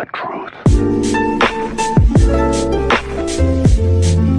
the truth.